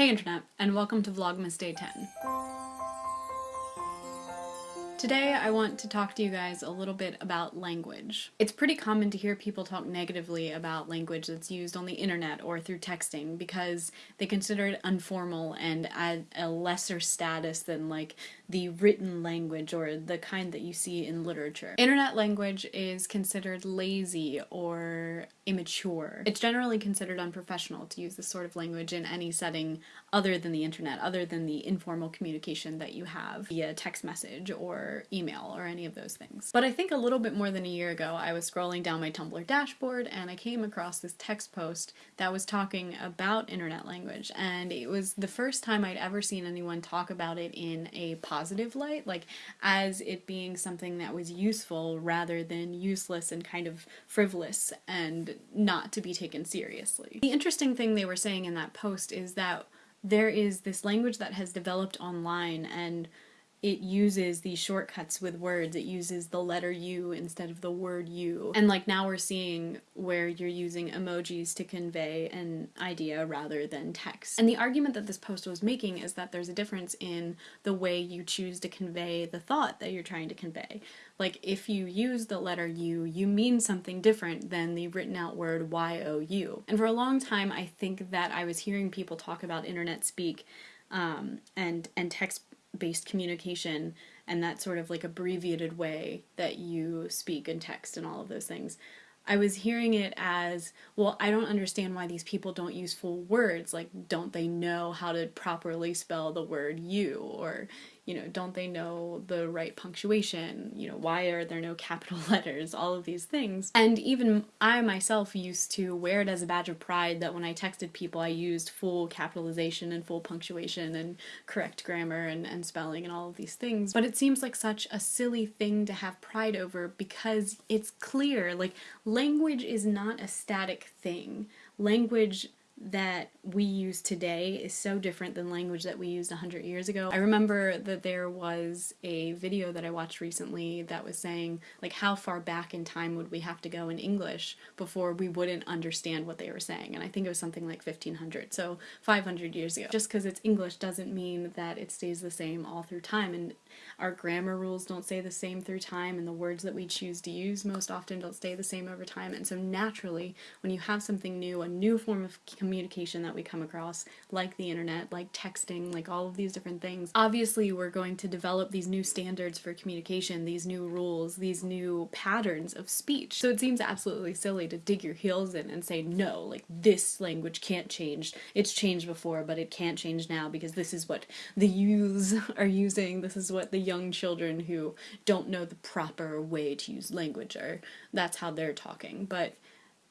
Hey Internet, and welcome to Vlogmas Day 10. Today I want to talk to you guys a little bit about language. It's pretty common to hear people talk negatively about language that's used on the internet or through texting because they consider it informal and at a lesser status than like the written language or the kind that you see in literature. Internet language is considered lazy or immature. It's generally considered unprofessional to use this sort of language in any setting other than the internet, other than the informal communication that you have via text message or email or any of those things. But I think a little bit more than a year ago I was scrolling down my Tumblr dashboard and I came across this text post that was talking about internet language and it was the first time I'd ever seen anyone talk about it in a positive light, like as it being something that was useful rather than useless and kind of frivolous and not to be taken seriously. The interesting thing they were saying in that post is that there is this language that has developed online and it uses these shortcuts with words. It uses the letter U instead of the word you. And like now we're seeing where you're using emojis to convey an idea rather than text. And the argument that this post was making is that there's a difference in the way you choose to convey the thought that you're trying to convey. Like if you use the letter U, you mean something different than the written out word Y-O-U. And for a long time I think that I was hearing people talk about internet speak um, and, and text based communication and that sort of like abbreviated way that you speak and text and all of those things. I was hearing it as, well, I don't understand why these people don't use full words. Like, don't they know how to properly spell the word you? Or, you know, don't they know the right punctuation? You know, why are there no capital letters? All of these things. And even I myself used to wear it as a badge of pride that when I texted people I used full capitalization and full punctuation and correct grammar and, and spelling and all of these things. But it seems like such a silly thing to have pride over because it's clear, like, language is not a static thing. Language that we use today is so different than language that we used 100 years ago. I remember that there was a video that I watched recently that was saying like how far back in time would we have to go in English before we wouldn't understand what they were saying and I think it was something like 1500 so 500 years ago. Just because it's English doesn't mean that it stays the same all through time and our grammar rules don't stay the same through time and the words that we choose to use most often don't stay the same over time and so naturally when you have something new, a new form of communication that we come across, like the internet, like texting, like all of these different things, obviously we're going to develop these new standards for communication, these new rules, these new patterns of speech. So it seems absolutely silly to dig your heels in and say, no, like this language can't change. It's changed before, but it can't change now because this is what the youths are using, this is what the young children who don't know the proper way to use language are, that's how they're talking. But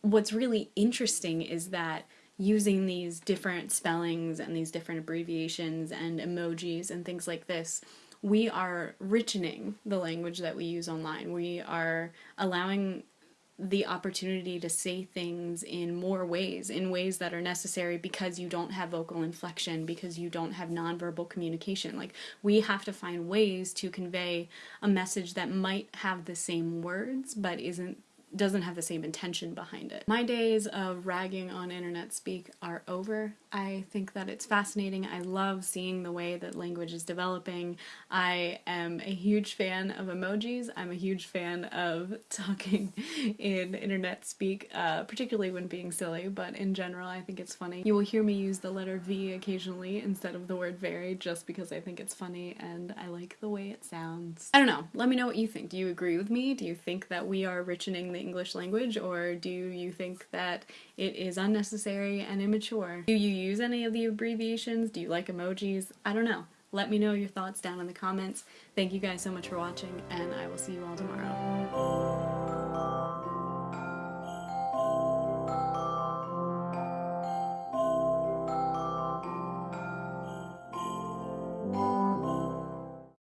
what's really interesting is that using these different spellings and these different abbreviations and emojis and things like this, we are richening the language that we use online. We are allowing the opportunity to say things in more ways, in ways that are necessary because you don't have vocal inflection, because you don't have nonverbal communication. Like, we have to find ways to convey a message that might have the same words, but isn't doesn't have the same intention behind it. My days of ragging on internet speak are over. I think that it's fascinating. I love seeing the way that language is developing. I am a huge fan of emojis. I'm a huge fan of talking in internet speak, uh, particularly when being silly, but in general I think it's funny. You will hear me use the letter V occasionally instead of the word very just because I think it's funny and I like the way it sounds. I don't know. Let me know what you think. Do you agree with me? Do you think that we are richening the the English language or do you think that it is unnecessary and immature? Do you use any of the abbreviations? Do you like emojis? I don't know. Let me know your thoughts down in the comments. Thank you guys so much for watching and I will see you all tomorrow.